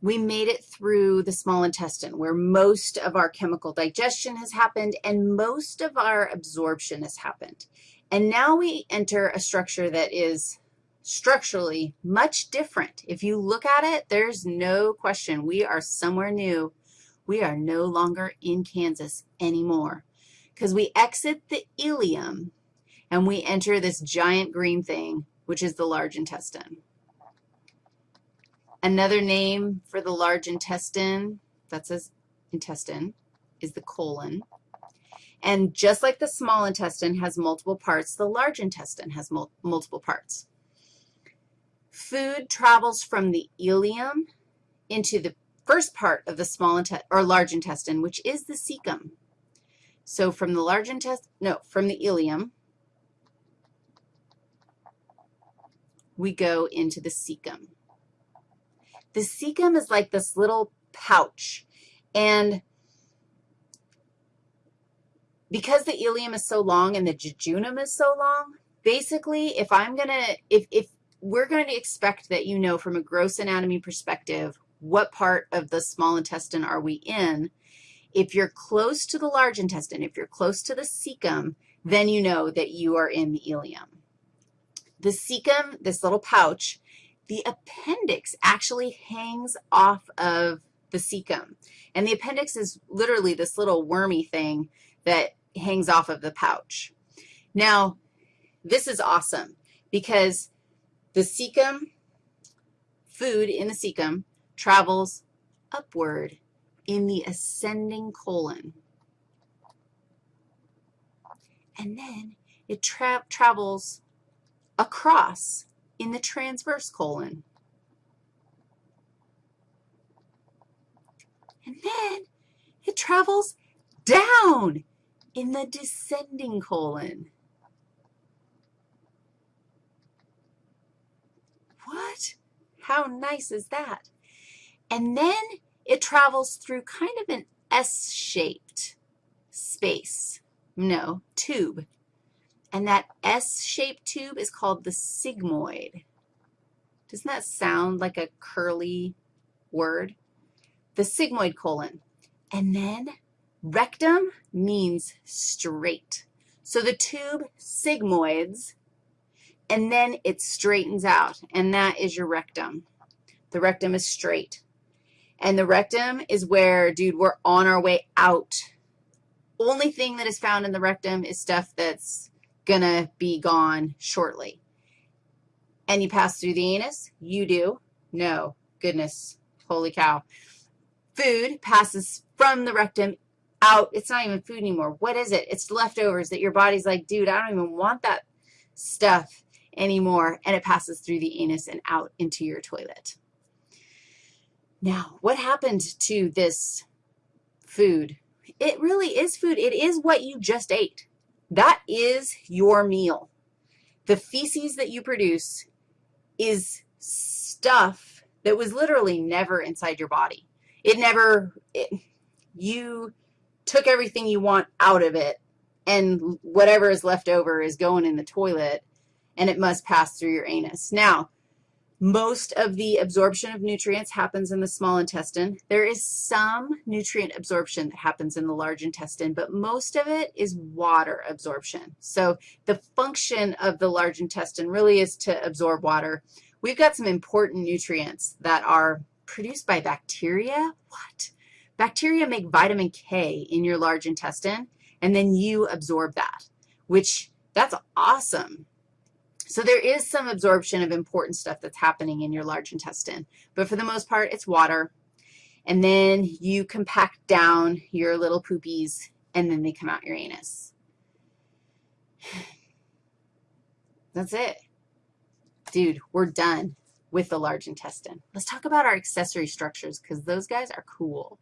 we made it through the small intestine where most of our chemical digestion has happened and most of our absorption has happened. And now we enter a structure that is structurally much different. If you look at it, there's no question we are somewhere new. We are no longer in Kansas anymore because we exit the ileum and we enter this giant green thing, which is the large intestine. Another name for the large intestine, that says intestine, is the colon. And just like the small intestine has multiple parts, the large intestine has mul multiple parts. Food travels from the ileum into the first part of the small intestine or large intestine, which is the cecum. So from the large intestine, no, from the ileum, we go into the cecum. The cecum is like this little pouch, and because the ileum is so long and the jejunum is so long, basically if I'm going to, if, if we're going to expect that you know from a gross anatomy perspective what part of the small intestine are we in, if you're close to the large intestine, if you're close to the cecum, then you know that you are in the ileum. The cecum, this little pouch, the appendix actually hangs off of the cecum. And the appendix is literally this little wormy thing that hangs off of the pouch. Now, this is awesome because the cecum, food in the cecum, travels upward in the ascending colon. And then it tra travels across in the transverse colon. And then it travels down in the descending colon. What? How nice is that? And then it travels through kind of an S-shaped space, no, tube. And that S-shaped tube is called the sigmoid. Doesn't that sound like a curly word? The sigmoid colon. And then rectum means straight. So the tube sigmoids, and then it straightens out, and that is your rectum. The rectum is straight. And the rectum is where, dude, we're on our way out. Only thing that is found in the rectum is stuff that's going to be gone shortly. And you pass through the anus? You do. No. Goodness. Holy cow. Food passes from the rectum out. It's not even food anymore. What is it? It's leftovers that your body's like, dude, I don't even want that stuff anymore. And it passes through the anus and out into your toilet. Now, what happened to this food? It really is food. It is what you just ate. That is your meal. The feces that you produce is stuff that was literally never inside your body. It never, it, you took everything you want out of it, and whatever is left over is going in the toilet, and it must pass through your anus. Now, most of the absorption of nutrients happens in the small intestine. There is some nutrient absorption that happens in the large intestine, but most of it is water absorption. So the function of the large intestine really is to absorb water. We've got some important nutrients that are produced by bacteria. What? Bacteria make vitamin K in your large intestine, and then you absorb that, which that's awesome. So there is some absorption of important stuff that's happening in your large intestine, but for the most part, it's water. And then you compact down your little poopies, and then they come out your anus. That's it. Dude, we're done with the large intestine. Let's talk about our accessory structures because those guys are cool.